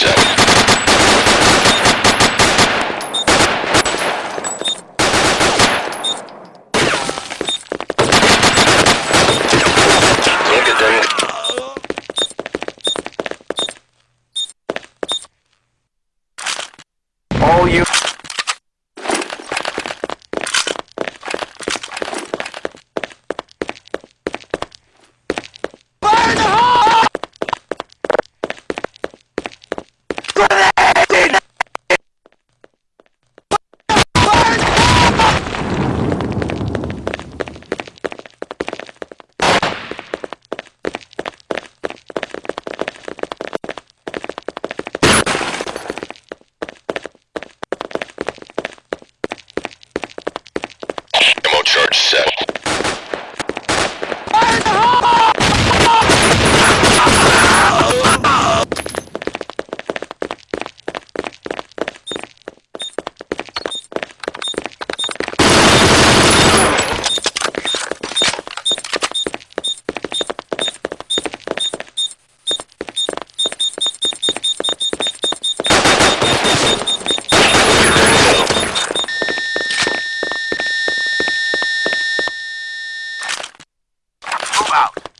Demo Demo Move out.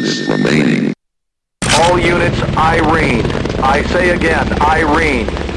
Minutes remaining. All units, Irene. I say again, Irene.